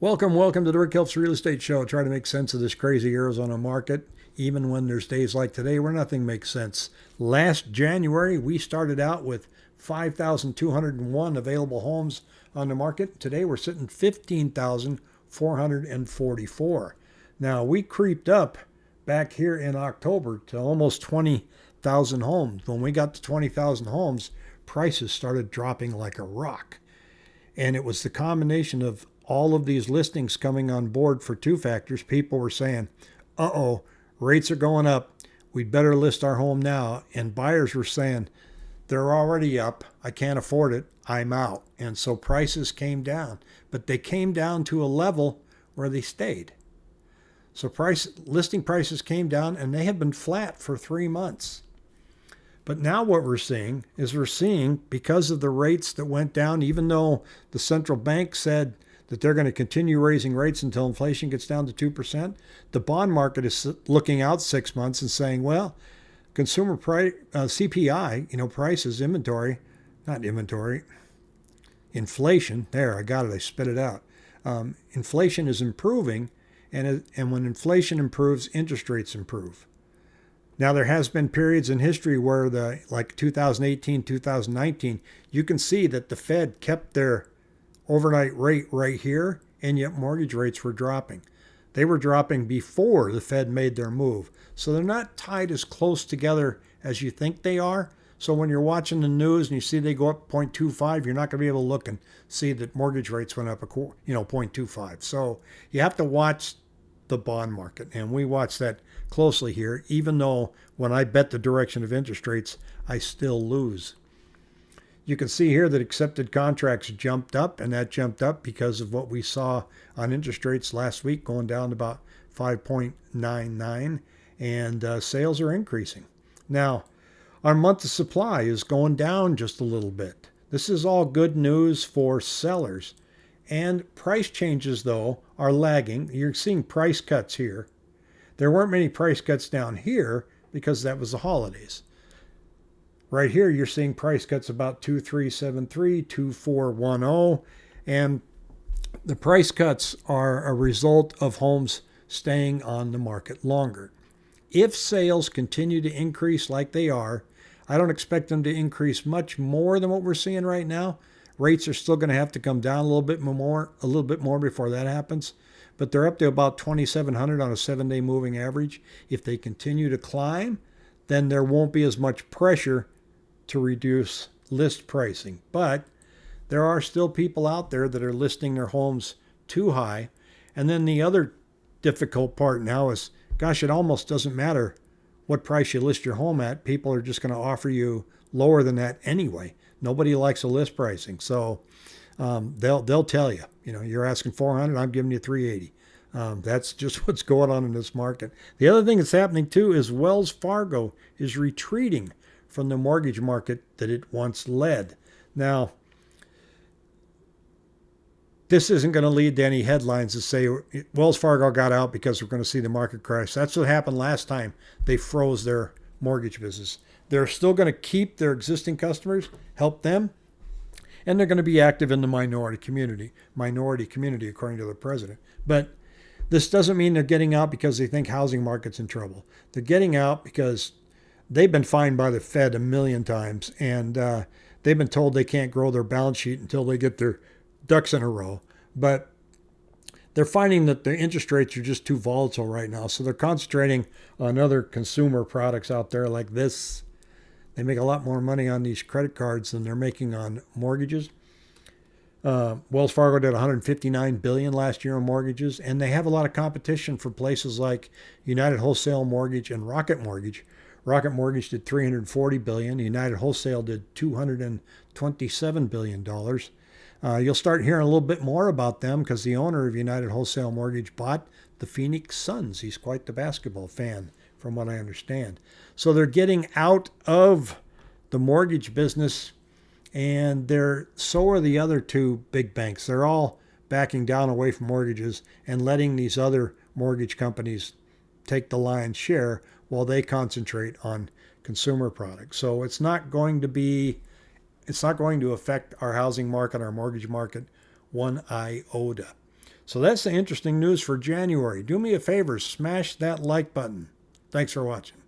Welcome, welcome to the Rick Helps Real Estate Show. Try to make sense of this crazy Arizona market. Even when there's days like today where nothing makes sense. Last January, we started out with 5,201 available homes on the market. Today, we're sitting 15,444. Now, we creeped up back here in October to almost 20,000 homes. When we got to 20,000 homes, prices started dropping like a rock. And it was the combination of all of these listings coming on board for two factors. People were saying, uh oh, rates are going up. We'd better list our home now. And buyers were saying, they're already up. I can't afford it. I'm out. And so prices came down, but they came down to a level where they stayed. So price listing prices came down and they have been flat for three months. But now what we're seeing is we're seeing because of the rates that went down, even though the central bank said that they're going to continue raising rates until inflation gets down to 2%, the bond market is looking out six months and saying, well, consumer price, uh, CPI, you know, prices, inventory, not inventory, inflation, there, I got it, I spit it out. Um, inflation is improving, and, and when inflation improves, interest rates improve. Now there has been periods in history where the like 2018, 2019, you can see that the Fed kept their overnight rate right here and yet mortgage rates were dropping. They were dropping before the Fed made their move. So they're not tied as close together as you think they are. So when you're watching the news and you see they go up 0.25, you're not going to be able to look and see that mortgage rates went up a quarter, you know 0.25. So you have to watch the bond market. And we watch that closely here, even though when I bet the direction of interest rates, I still lose. You can see here that accepted contracts jumped up, and that jumped up because of what we saw on interest rates last week, going down to about 5.99, and uh, sales are increasing. Now, our month of supply is going down just a little bit. This is all good news for sellers. And price changes, though, are lagging. You're seeing price cuts here. There weren't many price cuts down here because that was the holidays. Right here, you're seeing price cuts about 2373, 2410, and the price cuts are a result of homes staying on the market longer. If sales continue to increase like they are, I don't expect them to increase much more than what we're seeing right now. Rates are still going to have to come down a little bit more, a little bit more before that happens. But they're up to about 2,700 on a seven-day moving average. If they continue to climb, then there won't be as much pressure to reduce list pricing. But there are still people out there that are listing their homes too high. And then the other difficult part now is, gosh, it almost doesn't matter what price you list your home at. People are just going to offer you lower than that anyway. Nobody likes a list pricing, so um, they'll they'll tell you. You know, you're asking 400, I'm giving you 380. Um, that's just what's going on in this market. The other thing that's happening too is Wells Fargo is retreating from the mortgage market that it once led. Now, this isn't going to lead to any headlines that say Wells Fargo got out because we're going to see the market crash. That's what happened last time they froze their mortgage business. They're still going to keep their existing customers, help them, and they're going to be active in the minority community, minority community, according to the president. But this doesn't mean they're getting out because they think housing market's in trouble. They're getting out because they've been fined by the Fed a million times, and uh, they've been told they can't grow their balance sheet until they get their ducks in a row. But they're finding that the interest rates are just too volatile right now, so they're concentrating on other consumer products out there like this they make a lot more money on these credit cards than they're making on mortgages. Uh, Wells Fargo did 159 billion last year on mortgages, and they have a lot of competition for places like United Wholesale Mortgage and Rocket Mortgage. Rocket Mortgage did 340 billion. United Wholesale did 227 billion dollars. Uh, you'll start hearing a little bit more about them because the owner of United Wholesale Mortgage bought the Phoenix Suns. He's quite the basketball fan from what I understand. So they're getting out of the mortgage business, and they're so are the other two big banks. They're all backing down away from mortgages and letting these other mortgage companies take the lion's share while they concentrate on consumer products. So it's not going to be it's not going to affect our housing market, our mortgage market one iota. So that's the interesting news for January. Do me a favor, smash that like button. Thanks for watching.